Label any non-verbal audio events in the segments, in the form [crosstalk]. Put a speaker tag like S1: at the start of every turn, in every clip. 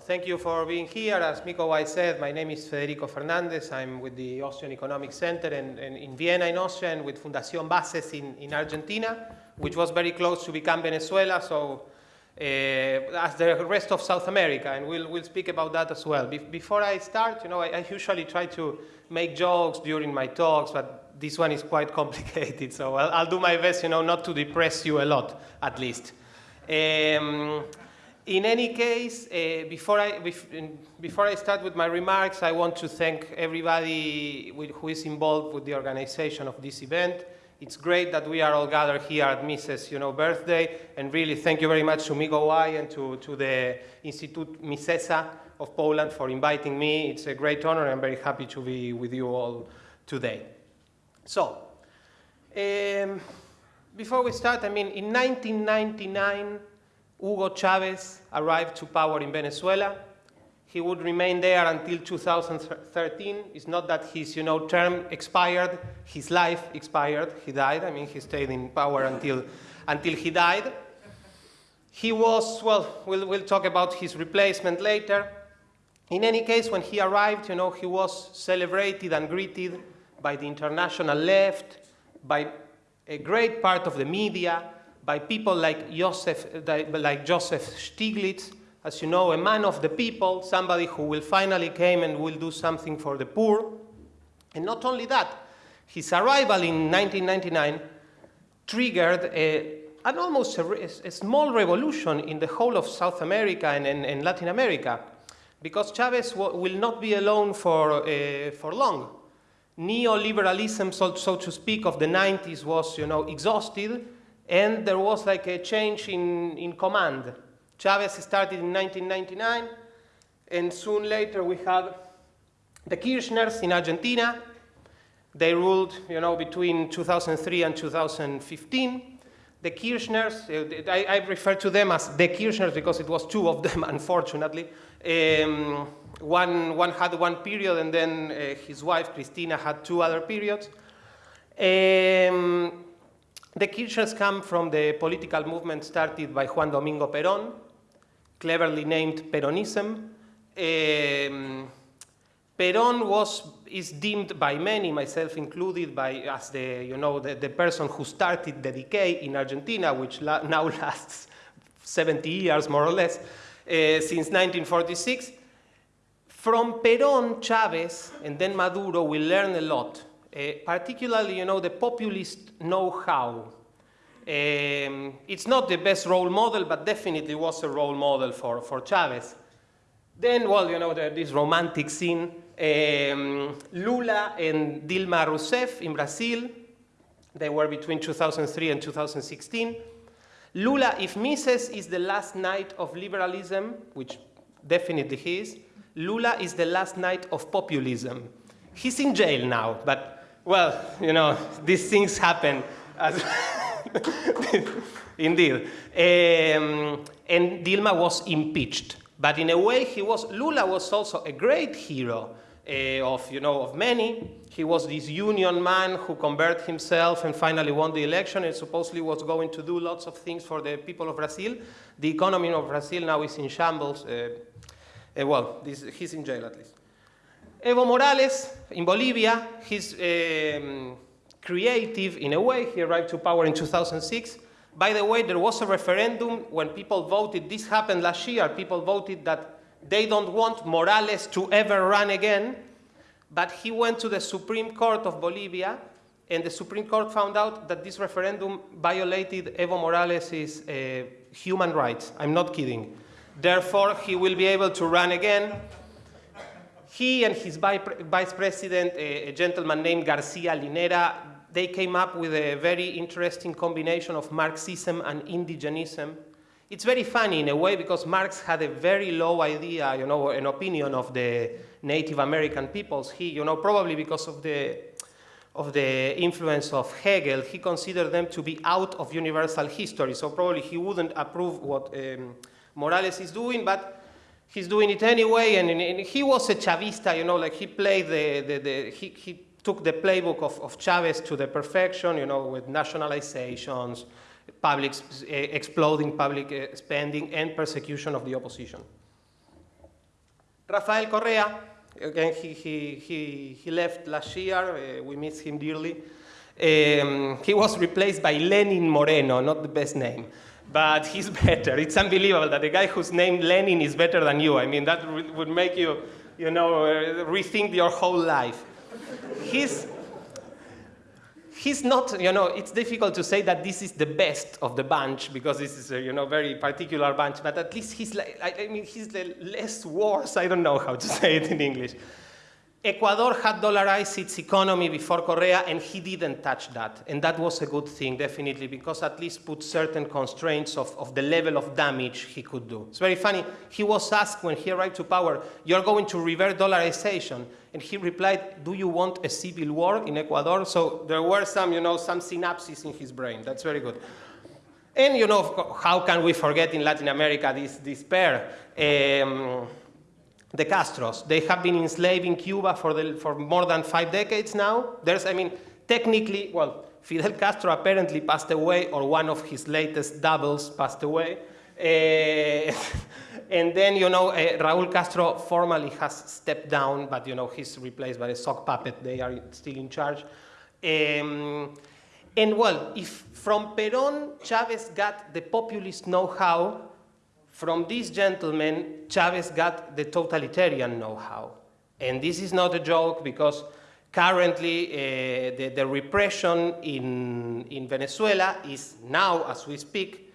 S1: Thank you for being here. As Miko White said, my name is Federico Fernandez. I'm with the Austrian Economic Center in, in, in Vienna in Austria and with Fundación Bases in, in Argentina, which was very close to become Venezuela, so uh, as the rest of South America, and we'll, we'll speak about that as well. Be before I start, you know, I, I usually try to make jokes during my talks, but this one is quite [laughs] complicated, so I'll, I'll, do my best, you know, not to depress you a lot, at least. Um, in any case, uh, before, I, before I start with my remarks, I want to thank everybody who is involved with the organization of this event. It's great that we are all gathered here at Mises' you know, birthday, and really thank you very much to Mikołaj and to, to the Institute Misesa of Poland for inviting me. It's a great honor, and I'm very happy to be with you all today. So, um, before we start, I mean, in 1999, Hugo Chavez arrived to power in Venezuela. He would remain there until 2013. It's not that his you know, term expired, his life expired. He died. I mean, he stayed in power until, until he died. He was, well, we'll, we'll talk about his replacement later. In any case, when he arrived, you know, he was celebrated and greeted by the international left, by a great part of the media, by people like Joseph, like Joseph Stiglitz, as you know, a man of the people, somebody who will finally came and will do something for the poor. And not only that, his arrival in 1999 triggered a, an almost a, a, small revolution in the whole of South America and, and, and Latin America, because Chavez will not be alone for, uh, for long. Neoliberalism, so, so, to speak, of the 90s was, you know, exhausted, and there was like a change in, in command. Chavez started in 1999, and soon later we had the Kirchners in Argentina. They ruled, you know, between 2003 and 2015. The Kirchners, uh, I, I refer to them as the Kirchners because it was two of them, [laughs] unfortunately. Um, one, one had one period and then uh, his wife, Cristina, had two other periods. Um, the Kirchners come from the political movement started by Juan Domingo Perón, cleverly named Peronism. Um, Perón was, is deemed by many, myself included, by, as the, you know, the, the person who started the decay in Argentina, which la now [laughs] lasts 70 years, more or less, uh, since 1946. From Perón, Chavez, and then Maduro, we learn a lot, particularly, you know, the populist know-how. Um, it's not the best role model, but definitely was a role model for, for Chavez. Then, well, you know, the, this romantic scene, um, Lula and Dilma Rousseff in Brazil, they were between 2003 and 2016. Lula, if Mises is the last knight of liberalism, which definitely he is, Lula is the last knight of populism. He's in jail now, but, well, you know, these things happen. [laughs] Indeed. Um, and Dilma was impeached. But in a way, he was, Lula was also a great hero uh, of, you know, of many. He was this union man who converted himself and finally won the election and supposedly was going to do lots of things for the people of Brazil. The economy of Brazil now is in shambles. Uh, uh, well, this, he's in jail at least. Evo Morales in Bolivia, he's um, creative in a way. He arrived to power in 2006. By the way, there was a referendum when people voted, this happened last year, people voted that they don't want Morales to ever run again, but he went to the Supreme Court of Bolivia, and the Supreme Court found out that this referendum violated Evo Morales' uh, human rights. I'm not kidding. Therefore, he will be able to run again. He and his vice president, a, a gentleman named Garcia Linera, they came up with a very interesting combination of Marxism and indigenism. It's very funny in a way because Marx had a very low idea, you know, an opinion of the Native American peoples. He, you know, probably because of the, of the influence of Hegel, he considered them to be out of universal history. So probably he wouldn't approve what um, Morales is doing, but he's doing it anyway, and, and, he was a Chavista, you know, like he played the, the, the he, he took the playbook of, of Chavez to the perfection, you know, with nationalizations, public, uh, exploding public uh, spending, and persecution of the opposition. Rafael Correa, again, he, he, he, he left last year. Uh, we miss him dearly. Um, he was replaced by Lenin Moreno, not the best name, but he's better. It's unbelievable that the guy whose name Lenin is better than you. I mean, that would make you, you know, uh, rethink your whole life. He's, he's not, you know, it's difficult to say that this is the best of the bunch because this is a, you know, very particular bunch, but at least he's like, I mean, he's the less worse. I don't know how to [laughs] say it in English. Ecuador had dollarized its economy before Correa, and he didn't touch that. And that was a good thing, definitely, because at least put certain constraints of, of the level of damage he could do. It's very funny. He was asked when he arrived to power, you're going to revert dollarization. And he replied, do you want a civil war in Ecuador? So there were some, you know, some synapses in his brain. That's very good. And, you know, how can we forget in Latin America this, this pair? Um, the Castros. They have been enslaving Cuba for, the, for more than five decades now. There's, I mean, technically, well, Fidel Castro apparently passed away, or one of his latest doubles passed away. Uh, [laughs] and then, you know, uh, Raul Castro formally has stepped down, but, you know, he's replaced by a sock puppet. They are still in charge. Um, and, well, if from Perón, Chavez got the populist know-how, from these gentlemen, Chavez got the totalitarian know-how. And this is not a joke because currently uh, the, the, repression in, in Venezuela is now, as we speak,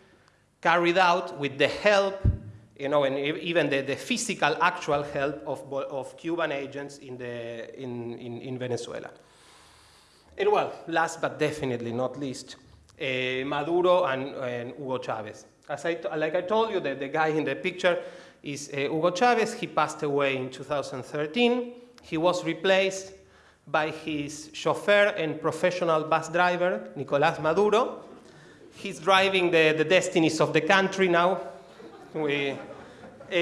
S1: carried out with the help, you know, and even the, the physical, actual help of, of Cuban agents in, the, in, in, in Venezuela. And well, last but definitely not least, uh, Maduro and, and Hugo Chavez. As I, like I told you, the, the guy in the picture is uh, Hugo Chavez. He passed away in 2013. He was replaced by his chauffeur and professional bus driver, Nicolas Maduro. He's driving the, the destinies of the country now. We, uh,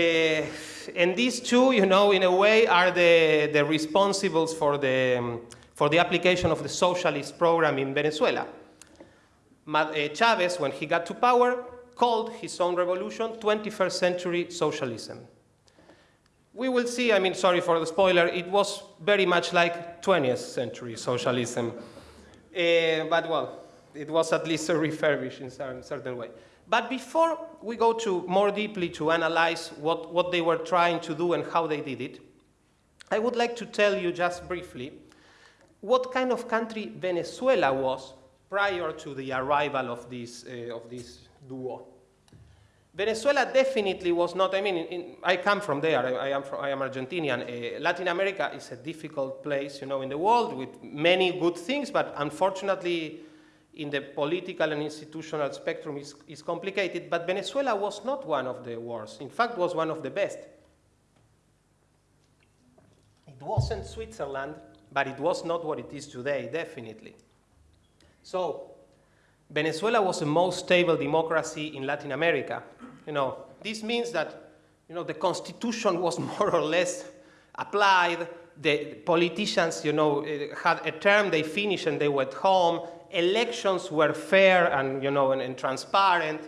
S1: and these two, you know, in a way, are the, the responsibles for the, um, for the application of the socialist program in Venezuela. uh, Chavez, when he got to power, called his own revolution 21st century socialism. We will see, I mean, sorry for the spoiler, it was very much like 20th century socialism. Uh, but well, it was at least a refurbished in a certain way. But before we go to more deeply to analyze what, what they were trying to do and how they did it, I would like to tell you just briefly what kind of country Venezuela was prior to the arrival of this, uh, of this duo. Venezuela definitely was not, I mean, in, I come from there, I, I, am, from, I am Argentinian. Uh, Latin America is a difficult place, you know, in the world with many good things, but unfortunately, in the political and institutional spectrum is, is complicated, but Venezuela was not one of the worst. In fact, was one of the best. It wasn't Switzerland, but it was not what it is today, definitely. So Venezuela was the most stable democracy in Latin America. You know, this means that you know, the constitution was [laughs] more or less applied. The politicians, you know, eh, had a term, they finished and they went home. Elections were fair and, you know, and, and transparent.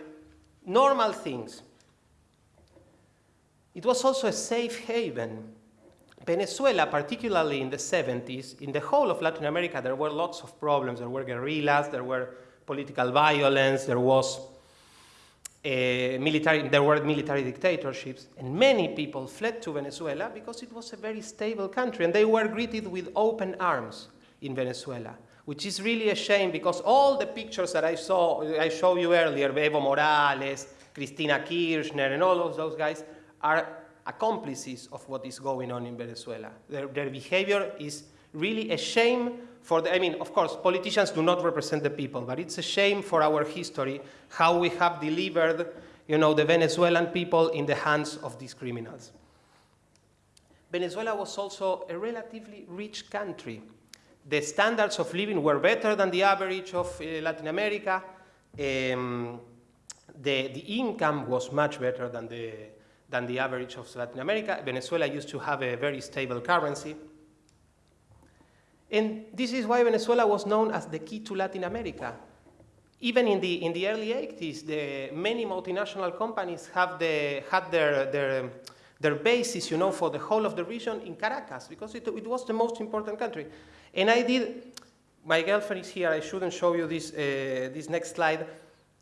S1: Normal things. It was also a safe haven. Venezuela, particularly in the 70s, in the whole of Latin America, there were lots of problems. There were guerrillas, there were political violence, there was uh, military, there were military dictatorships, and many people fled to Venezuela because it was a very stable country, and they were greeted with open arms in Venezuela, which is really a shame because all the pictures that I saw, I showed you earlier, Evo Morales, Cristina Kirchner, and all of those guys are accomplices of what is going on in Venezuela. Their, their behavior is really a shame for the, I mean, of course, politicians do not represent the people, but it's a shame for our history how we have delivered, you know, the Venezuelan people in the hands of these criminals. Venezuela was also a relatively rich country. The standards of living were better than the average of uh, Latin America. Um, the, the income was much better than the, than the average of Latin America. Venezuela used to have a very stable currency. And this is why Venezuela was known as the key to Latin America. Even in the, in the early 80s, the, many multinational companies have the, had their, their, their bases, you know, for the whole of the region in Caracas, because it, it was the most important country. And I did, my girlfriend is here, I shouldn't show you this, uh, this next slide,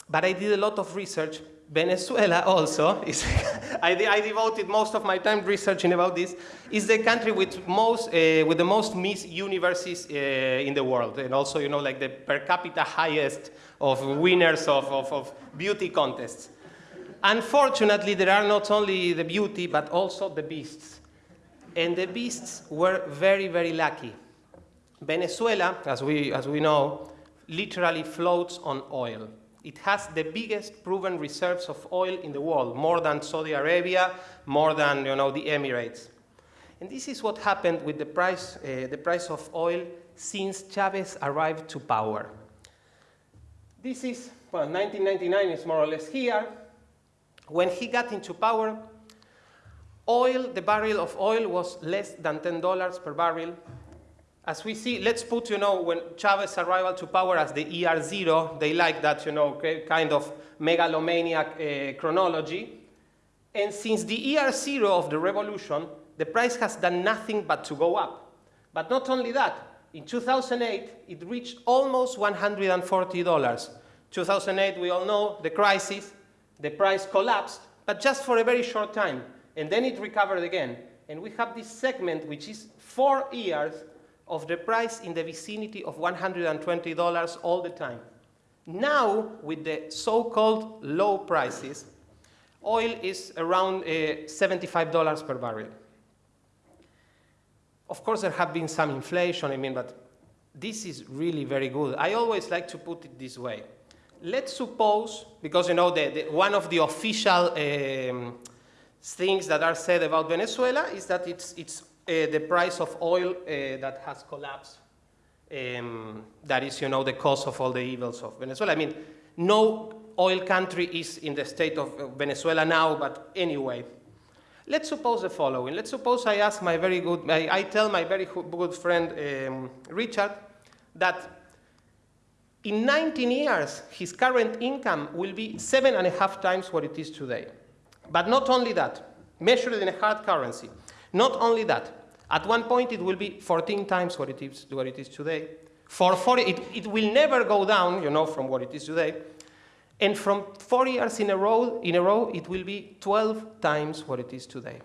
S1: but I did a lot of research. Venezuela also, is [laughs] I, I, devoted most of my time researching about this, is the country with, most, uh, with the most Miss Universes uh, in the world, and also, you know, like the per capita highest of winners of, of, of beauty contests. Unfortunately, there are not only the beauty, but also the beasts. And the beasts were very, very lucky. Venezuela, as we, as we know, literally floats on oil. It has the biggest proven reserves of oil in the world, more than Saudi Arabia, more than you know, the Emirates. And this is what happened with the price, uh, the price of oil since Chavez arrived to power. This is, well, 1999 is more or less here. When he got into power, oil, the barrel of oil was less than $10 per barrel. As we see, let's put, you know, when Chavez arrival to power as the ER0, they like that, you know, kind of megalomaniac uh, chronology. And since the ER0 of the revolution, the price has done nothing but to go up. But not only that, in 2008, it reached almost $140. 2008, we all know, the crisis, the price collapsed, but just for a very short time. And then it recovered again. And we have this segment, which is four years of the price in the vicinity of $120 all the time. Now, with the so-called low prices, oil is around uh, $75 per barrel. Of course, there have been some inflation, I mean, but this is really very good. I always like to put it this way let's suppose, because you know, the, the, one of the official um, things that are said about Venezuela is that it's, it's the price of oil uh, that has collapsed. Um, that is, you know, the cause of all the evils of Venezuela. I mean, no oil country is in the state of Venezuela now, but anyway. Let's suppose the following. Let's suppose I ask my very good, I, I tell my very good friend um, Richard that in 19 years, his current income will be seven and a half times what it is today. But not only that, measured in a hard currency. Not only that, at one point it will be 14 times what it is, what it is today. For 40, it, it will never go down, you know, from what it is today. And from four years in a row, in a row, it will be 12 times what it is today.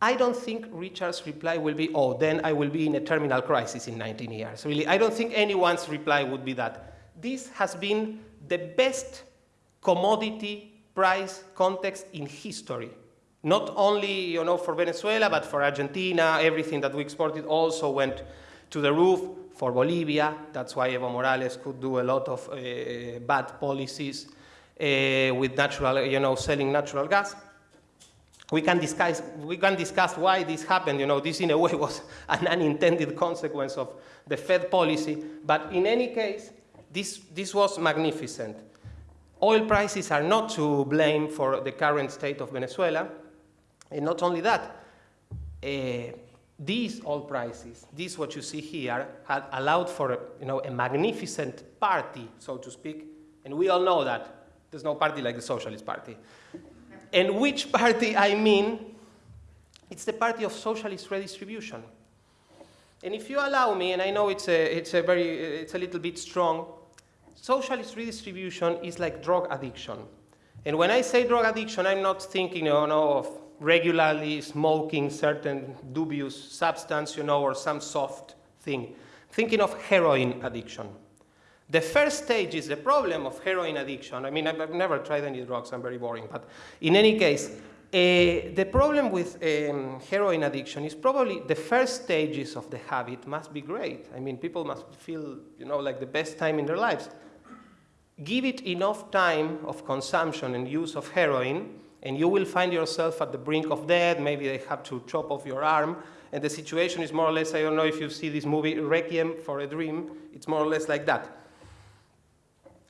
S1: I don't think Richard's reply will be, oh, then I will be in a terminal crisis in 19 years. Really, I don't think anyone's reply would be that this has been the best commodity price context in history. Not only you know, for Venezuela, but for Argentina, everything that we exported also went to the roof. For Bolivia, that's why Evo Morales could do a lot of uh, bad policies uh, with natural, you know, selling natural gas. We can, discuss, we can discuss why this happened. You know, this in a way [laughs] was an unintended consequence of the Fed policy. But in any case, this, this was magnificent. Oil prices are not to blame for the current state of Venezuela. And not only that, uh, these oil prices, this what you see here, had allowed for you know, a magnificent party, so to speak. And we all know that there's no party like the Socialist Party. and which party I mean, it's the party of socialist redistribution. And if you allow me, and I know it's a, it's a, very, it's a little bit strong, socialist redistribution is like drug addiction. And when I say drug addiction, I'm not thinking you know, of regularly smoking certain dubious substance, you know, or some soft thing. Thinking of heroin addiction. The first stage is the problem of heroin addiction. I mean, I've never tried any drugs, I'm very boring, but in any case, uh, the problem with um, heroin addiction is probably the first stages of the habit must be great. I mean, people must feel, you know, like the best time in their lives give it enough time of consumption and use of heroin, and you will find yourself at the brink of death. Maybe they have to chop off your arm. And the situation is more or less, I don't know if you see this movie, Requiem for a Dream, it's more or less like that.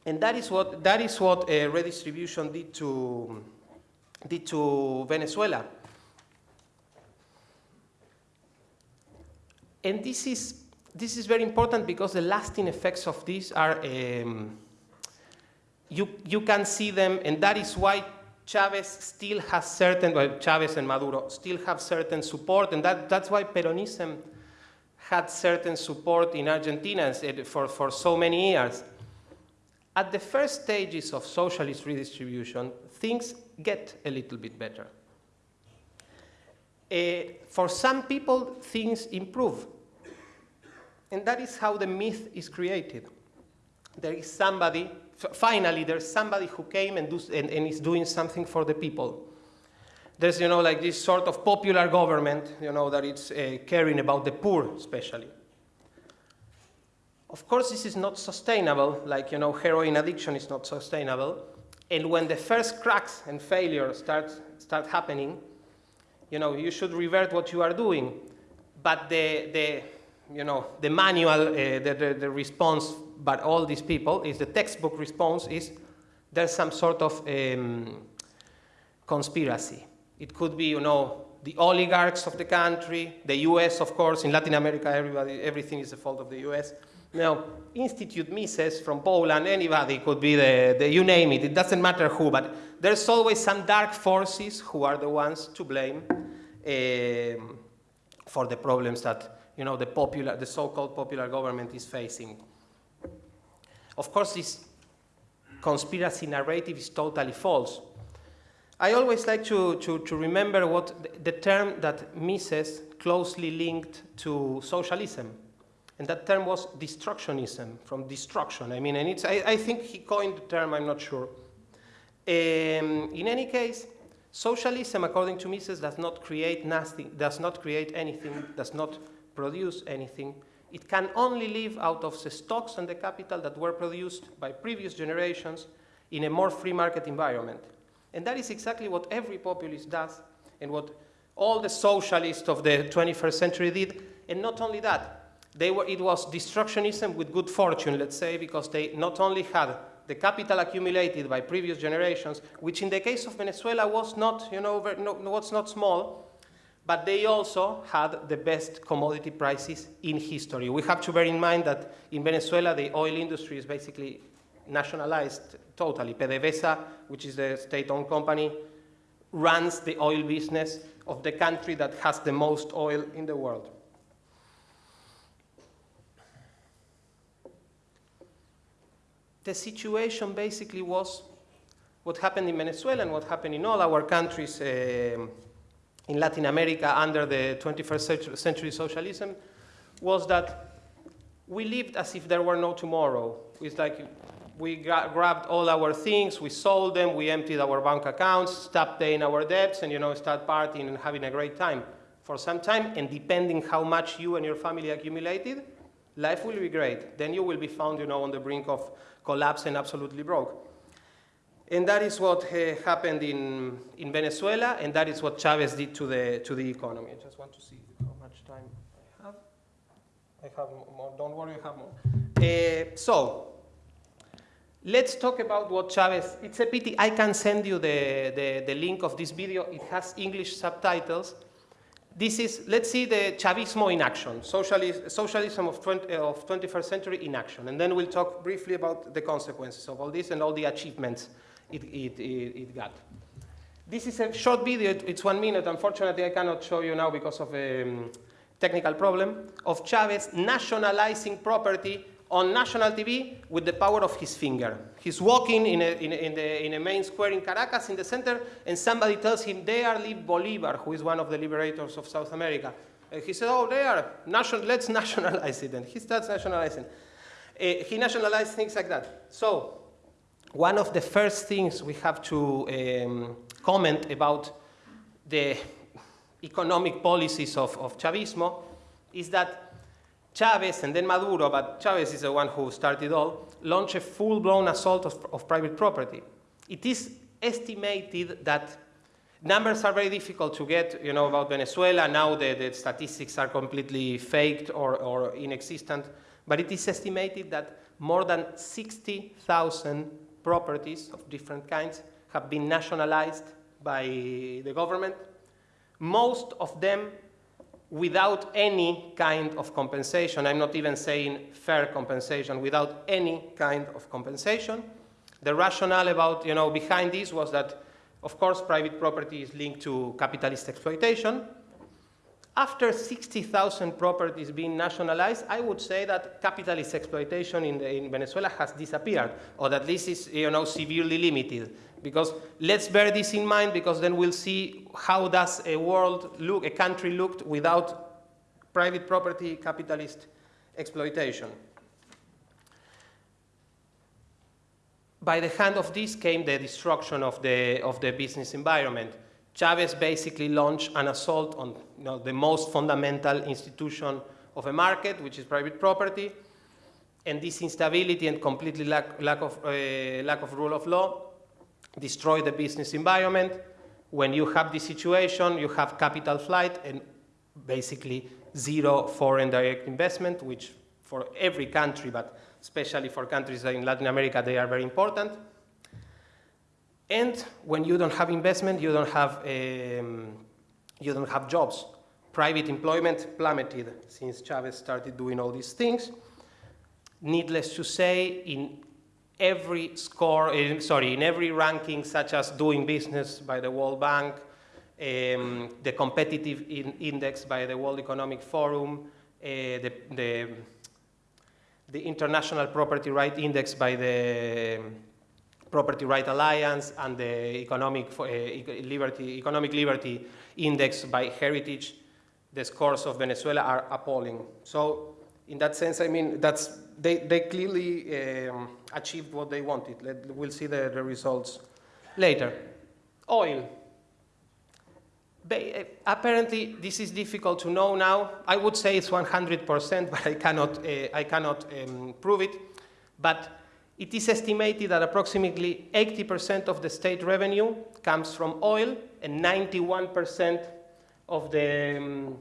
S1: And that is what, that is what uh, redistribution did to, did to Venezuela. And this is, this is very important because the lasting effects of this are um, you, you can see them, and that is why Chavez still has certain, well, Chavez and Maduro still have certain support, and that, that's why Peronism had certain support in Argentina for, for so many years. At the first stages of socialist redistribution, things get a little bit better. Uh, for some people, things improve. And that is how the myth is created. There is somebody, finally, there's somebody who came and, do, and, and, is doing something for the people. There's, you know, like this sort of popular government, you know, that it's uh, caring about the poor, especially. Of course, this is not sustainable, like, you know, heroin addiction is not sustainable. And when the first cracks and failures start, start happening, you know, you should revert what you are doing. But the, the you know, the manual, uh, the, the, the, response by all these people is the textbook response is there's some sort of um, conspiracy. It could be, you know, the oligarchs of the country, the US, of course, in Latin America, everybody, everything is the fault of the US. Now, Institute Mises from Poland, anybody could be the, the, you name it, it doesn't matter who, but there's always some dark forces who are the ones to blame um, for the problems that you know, the, popular, the so-called popular government is facing. Of course, this conspiracy narrative is totally false. I always like to, to, to remember what the, the term that Mises closely linked to socialism. And that term was destructionism, from destruction. I mean, and it's, I, I think he coined the term, I'm not sure. Um, in any case, socialism, according to Mises, does not create nothing, does not create anything, does not produce anything. It can only live out of the stocks and the capital that were produced by previous generations in a more free market environment. And that is exactly what every populist does and what all the socialists of the 21st century did. And not only that, they were, it was destructionism with good fortune, let's say, because they not only had the capital accumulated by previous generations, which in the case of Venezuela was not, you know, no, was not small, but they also had the best commodity prices in history. We have to bear in mind that in Venezuela, the oil industry is basically nationalized totally. PDVSA, which is the state-owned company, runs the oil business of the country that has the most oil in the world. the situation basically was what happened in Venezuela and what happened in all our countries uh, in Latin America under the 21st century socialism was that we lived as if there were no tomorrow. It's like we gra grabbed all our things, we sold them, we emptied our bank accounts, stopped paying our debts, and you know, start partying and having a great time for some time. And depending how much you and your family accumulated, life will be great. Then you will be found, you know, on the brink of collapse and absolutely broke. And that is what uh, happened in, in Venezuela, and that is what Chavez did to the, to the economy. I just want to see how much time I have. I have more, don't worry, I have more. Uh, so, let's talk about what Chavez, it's a pity, I can send you the, the, the link of this video. It has English subtitles this is, let's see the Chavismo in action, socialism of, 20, of 21st century in action. And then we'll talk briefly about the consequences of all this and all the achievements it, it, it, got. This is a short video, it's one minute. Unfortunately, I cannot show you now because of a um, technical problem, of Chavez nationalizing property on national TV with the power of his finger. He's walking in a, in in the, in a main square in Caracas in the center, and somebody tells him, there live Bolivar, who is one of the liberators of South America. And he said, oh, there, national, let's [laughs] nationalize it. And he starts nationalizing. Uh, he nationalized things like that. So one of the first things we have to um, comment about the economic policies of, of Chavismo is that Chavez and then Maduro, but Chavez is the one who started all, launched a full-blown assault of, of private property. It is estimated that numbers are very difficult to get, you know, about Venezuela. Now the, the statistics are completely faked or, or inexistent, but it is estimated that more than 60,000 properties of different kinds have been nationalized by the government. Most of them without any kind of compensation. I'm not even saying fair compensation, without any kind of compensation. The rationale about, you know, behind this was that Of course, private property is linked to capitalist exploitation. After 60,000 properties being nationalized, I would say that capitalist exploitation in, in, Venezuela has disappeared, or at least is you know, severely limited. Because let's bear this in mind, because then we'll see how does a world look, a country looked without private property capitalist exploitation. By the hand of this came the destruction of the, of the business environment. Chavez basically launched an assault on you know, the most fundamental institution of a market, which is private property, and this instability and completely lack, lack, of, uh, lack of rule of law destroy the business environment. When you have this situation, you have capital flight and basically zero foreign direct investment, which for every country, but especially for countries in Latin America, they are very important. And when you don't have investment, you don't have, um, you don't have jobs. Private employment plummeted since Chavez started doing all these things. Needless to say, in every score, eh, sorry, in every ranking, such as doing business by the World Bank, um, the competitive in index by the World Economic Forum, uh, the, the, the, International Property Right Index by the Property Right Alliance, and the Economic, uh, Liberty, Economic Liberty Index by Heritage, the scores of Venezuela are appalling. So in that sense, I mean, that's, they, they clearly um, achieved what they wanted. Let, we'll see the, the results later. Oil. Ba apparently, this is difficult to know now. I would say it's 100%, [laughs] but I cannot, uh, I cannot um, prove it. But it is estimated that approximately 80% of the state revenue comes from oil and 91% of the, um,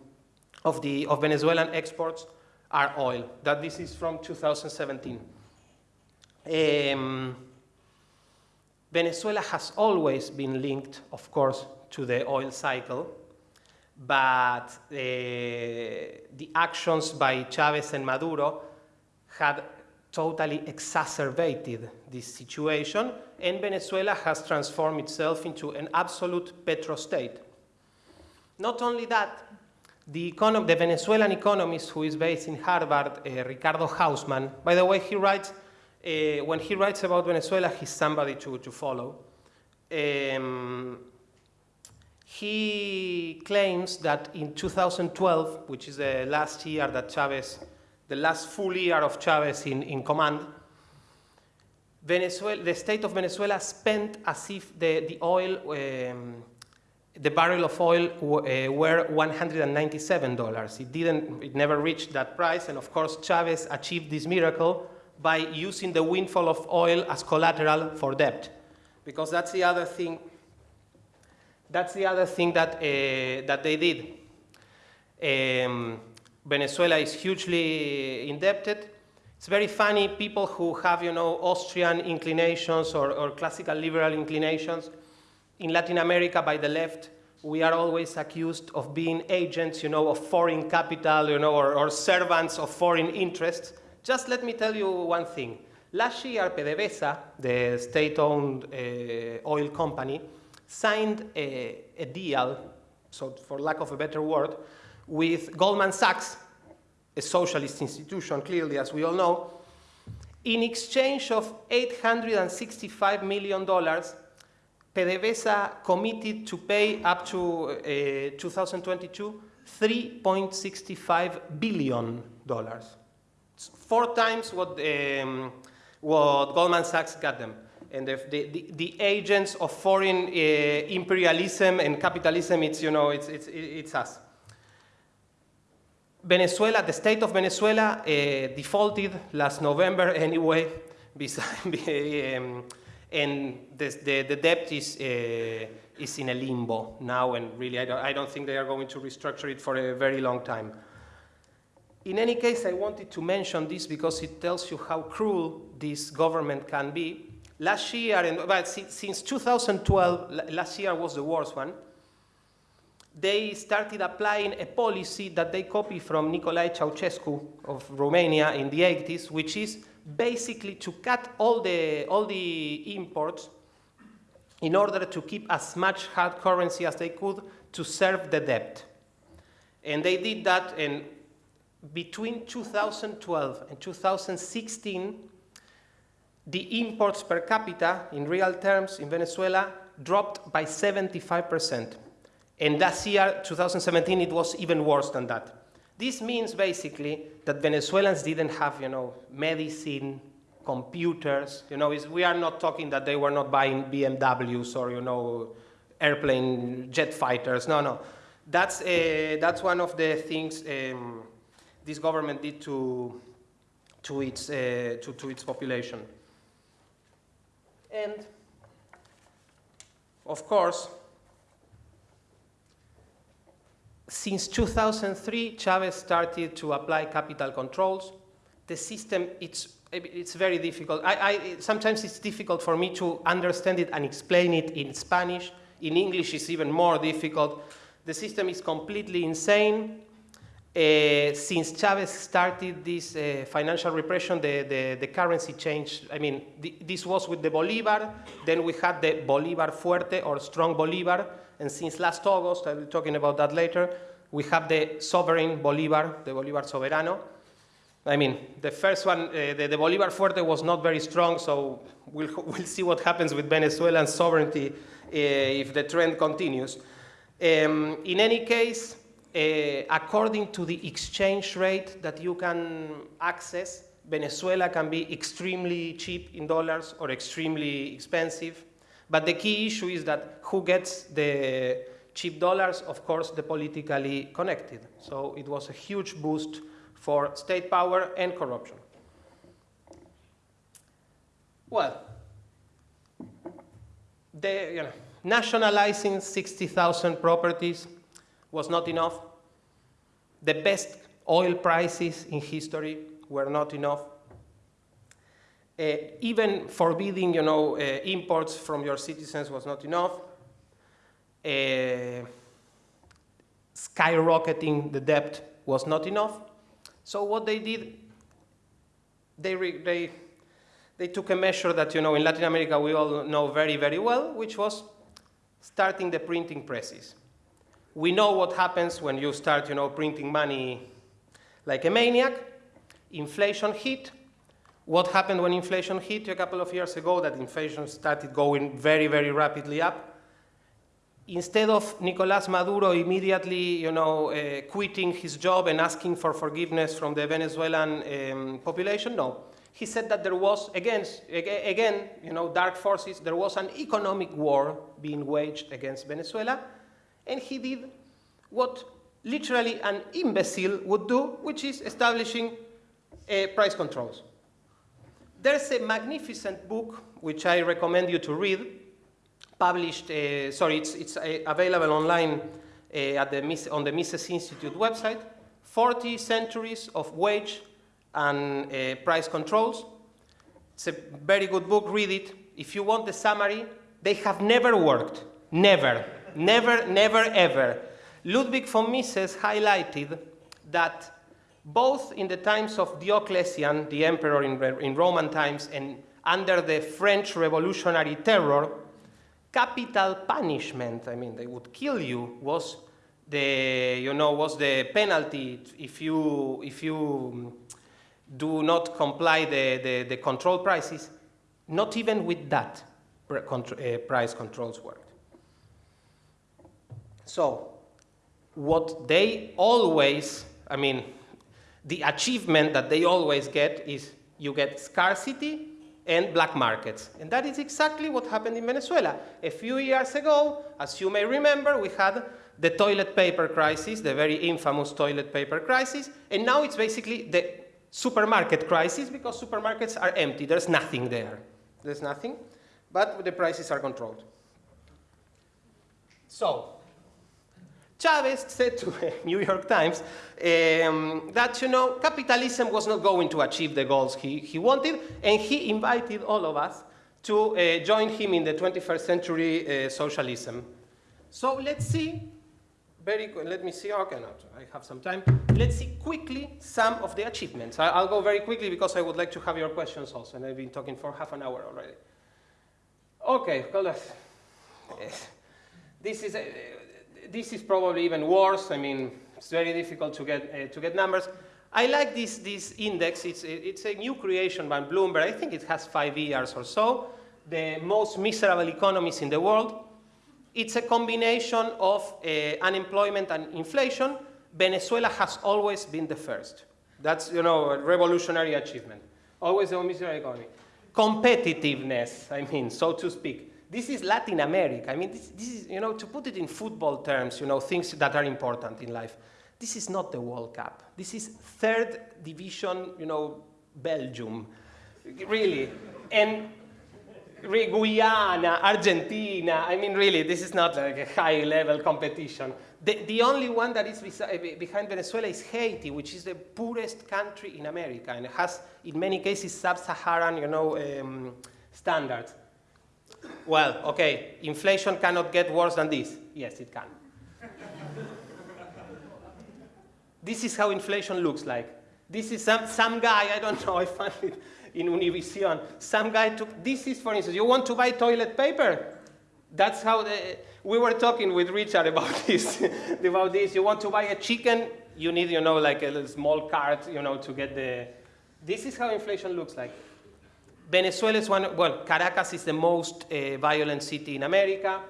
S1: of the of Venezuelan exports are oil. That this is from 2017. Um, Venezuela has always been linked, of course, to the oil cycle, but uh, the actions by Chavez and Maduro had totally exacerbated this situation, and Venezuela has transformed itself into an absolute petrostate. Not only that, the, the, Venezuelan economist who is based in Harvard, uh, Ricardo Hausmann, by the way, he writes, uh, when he writes about Venezuela, he's somebody to, to follow. Um, he claims that in 2012, which is the last year that Chavez, the last full year of Chavez in, in command, Venezuela, the state of Venezuela spent as if the, the oil um, the barrel of oil uh, were $197. It didn't, it never reached that price, and of course Chavez achieved this miracle by using the windfall of oil as collateral for debt, because that's the other thing. That's the other thing that uh, that they did. Um, Venezuela is hugely indebted. It's very funny. People who have, you know, Austrian inclinations or, or classical liberal inclinations in Latin America by the left, we are always accused of being agents, you know, of foreign capital, you know, or, or servants of foreign interests. Just let me tell you one thing. Last year, PDVSA, the state-owned uh, oil company, signed a, a deal, so for lack of a better word, with Goldman Sachs, a socialist institution, clearly, as we all know, in exchange of $865 million PDVSA committed to pay up to uh, 2022 $3.65 billion. It's four times what, um, what Goldman Sachs got them. And the, the, the agents of foreign uh, imperialism and capitalism, it's, you know, it's, it's, it's us. Venezuela, the state of Venezuela uh, defaulted last November anyway, [laughs] [laughs] and the, the debt is, uh, is in a limbo now, and really I don't, I don't think they are going to restructure it for a very long time. In any case, I wanted to mention this because it tells you how cruel this government can be. Last year, and since 2012, last year was the worst one, they started applying a policy that they copy from Nicolae Ceausescu of Romania in the 80s, which is basically to cut all the, all the imports in order to keep as much hard currency as they could to serve the debt. And they did that and between 2012 and 2016, the imports per capita in real terms in Venezuela dropped by 75%. And last year, 2017, it was even worse than that. This means basically that Venezuelans didn't have, you know, medicine, computers. You know, we are not talking that they were not buying BMWs or, you know, airplane jet fighters. No, no. That's, uh, that's one of the things um, this government did to, to, its, uh, to, to its population. And of course, since 2003, Chavez started to apply capital controls. The system, it's, it's very difficult. I, I, sometimes it's difficult for me to understand it and explain it in Spanish. In English, it's even more difficult. The system is completely insane. Uh, since Chavez started this uh, financial repression, the, the, the, currency changed. I mean, the, this was with the Bolivar, then we had the Bolivar Fuerte or strong Bolivar, and since last August, I'll be talking about that later, we have the sovereign Bolivar, the Bolivar Soberano. I mean, the first one, uh, the, the, Bolivar Fuerte was not very strong, so we'll, [laughs] we'll see what happens with Venezuelan sovereignty if the trend continues. Um, in any case, uh, according to the exchange rate that you can access, Venezuela can be extremely cheap in dollars or extremely expensive. But the key issue is that who gets the cheap dollars? Of course, the politically connected. So it was a huge boost for state power and corruption. Well, the, you know, nationalizing 60,000 properties was not enough. The best oil prices in history were not enough. Uh, even forbidding, you know, uh, imports from your citizens was not enough. Uh, skyrocketing the debt was not enough. So what they did, they, they, they took a measure that, you know, in Latin America we all know very, very well, which was starting the printing presses we know what happens when you start, you know, printing money like a maniac. Inflation hit. What happened when inflation hit a couple of years ago? That inflation started going very, very rapidly up. Instead of Nicolas Maduro immediately, you know, uh, quitting his job and asking for forgiveness from the Venezuelan um, population, no. He said that there was, again, again, you know, dark forces, there was an economic war being waged against Venezuela, and he did what literally an imbecile would do, which is establishing uh, price controls. There's a magnificent book, which I recommend you to read, published, uh, sorry, it's, it's uh, available online uh, at the, on the Mises Institute website, 40 Centuries of Wage and uh, Price Controls. It's a very good book, read it. If you want the summary, they have never worked, never. Never, never, ever. Ludwig von Mises highlighted that both in the times of Diocletian, the emperor in, in Roman times, and under the French revolutionary terror, capital punishment, I mean, they would kill you, was the, you know, was the penalty if you, if you do not comply the, the, the control prices. Not even with that, uh, price controls worked. So what they always, I mean, the achievement that they always get is you get scarcity and black markets. And that is exactly what happened in Venezuela. A few years ago, as you may remember, we had the toilet paper crisis, the very infamous toilet paper crisis, and now it's basically the supermarket crisis because supermarkets are empty. There's nothing there. There's nothing, but the prices are controlled. So, Chavez said to the [laughs] New York Times um, that, you know, capitalism was not going to achieve the goals he, he wanted, and he invited all of us to uh, join him in the 21st century uh, socialism. So let's see, very let me see, okay, no, I have some time. Let's see quickly some of the achievements. I, will go very quickly because I would like to have your questions also, and I've been talking for half an hour already. Okay, well, [laughs] this is, uh, this is probably even worse. I mean, it's very difficult to get, uh, to get numbers. I like this, this index. It's, it's a new creation by Bloomberg. I think it has five years or so. The most miserable economies in the world. It's a combination of uh, unemployment and inflation. Venezuela has always been the first. That's, you know, a revolutionary achievement. Always the most miserable economy. Competitiveness, I mean, so to speak. This is Latin America. I mean, this, this is, you know, to put it in football terms, you know, things that are important in life. This is not the World Cup. This is third division, you know, Belgium, really. And Guyana, Argentina, I mean, really, this is not like a high level competition. The, the only one that is behind Venezuela is Haiti, which is the poorest country in America and has, in many cases, sub-Saharan, you know, um, standards. Well, okay, inflation cannot get worse than this. Yes, it can. this is how inflation looks like. This is some, some guy, I don't know, I found it in Univision. Some guy took, this is for instance, you want to buy toilet paper? That's how the, we were talking with Richard about [laughs] this, about this. You want to buy a chicken, you need, you know, like a small cart, you know, to get the, this is how inflation looks like. Venezuela is one, well, Caracas is the most uh, violent city in America.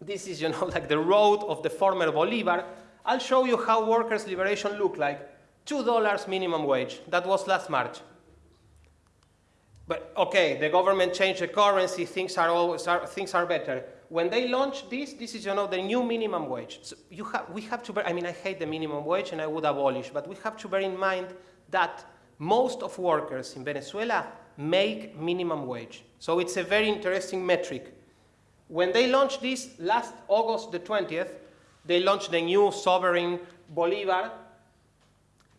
S1: This is, you [laughs] know, like the road of the former Bolivar. I'll show you how workers' liberation look like. $2 minimum wage. That was last March. But okay, the government changed the currency, things are always are, things are better. When they launched this, this is you know the new minimum wage. So you have we have to bear, I mean I hate the minimum wage and I would abolish, but we have to bear in mind that most of workers in Venezuela make minimum wage. So it's a very interesting metric. When they launched this last August the 20th, they launched the new sovereign Bolivar,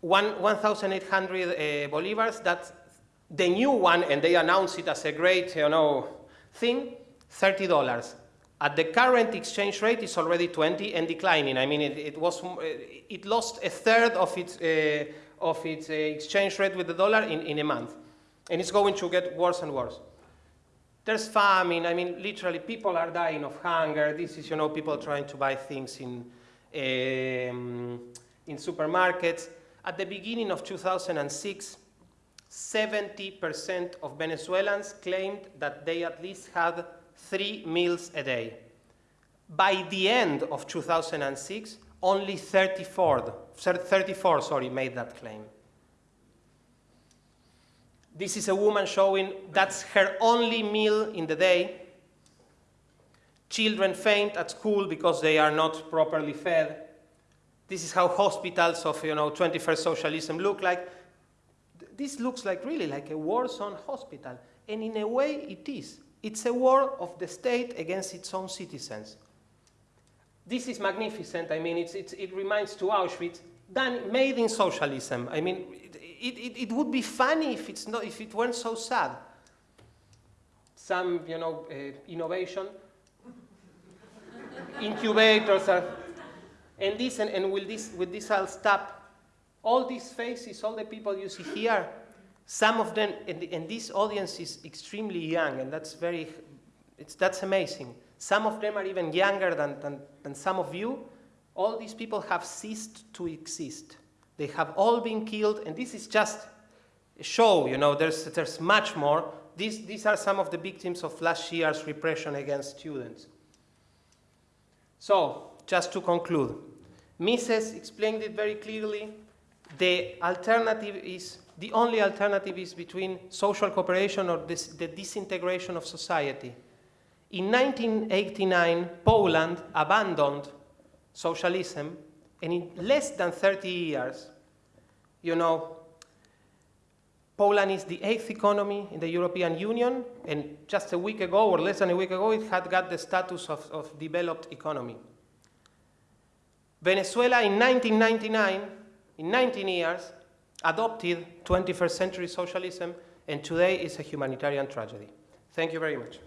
S1: 1,800 uh, Bolivars, that's the new one, and they announced it as a great, you know, thing, $30. At the current exchange rate, it's already 20 and declining. I mean, it, it was, it lost a third of its, uh, of its uh, exchange rate with the dollar in, in a month. And it's going to get worse and worse. There's famine. I mean, literally, people are dying of hunger. This is, you know, people trying to buy things in, um, in supermarkets. At the beginning of 2006, 70% of Venezuelans claimed that they at least had three meals a day. By the end of 2006, only 34, 34 sorry, made that claim. This is a woman showing that's her only meal in the day. Children faint at school because they are not properly fed. This is how hospitals of you know, 21st socialism look like this looks like really like a war zone hospital. And in a way, it is. It's a war of the state against its own citizens. This is magnificent. I mean, it's, it's, it reminds to Auschwitz, done, made in socialism. I mean, it, it, it, would be funny if, it's not, if it weren't so sad. Some, you know, uh, innovation, incubators, are, and this, and, and with, this, with this I'll stop all these faces, all the people you see here, some of them, and, and this audience is extremely young, and that's very, it's, that's amazing. Some of them are even younger than, than, than some of you. All these people have ceased to exist. They have all been killed, and this is just a show, you know, there's, there's much more. These, these are some of the victims of last year's repression against students. So, just to conclude, Mises explained it very clearly the alternative is, the only alternative is between social cooperation or this, the disintegration of society. In 1989, Poland abandoned socialism, and in less than 30 years, you know, Poland is the eighth economy in the European Union, and just a week ago, or less than a week ago, it had got the status of, of developed economy. Venezuela in 1999 in 19 years, adopted 21st century socialism, and today is a humanitarian tragedy. Thank you very much.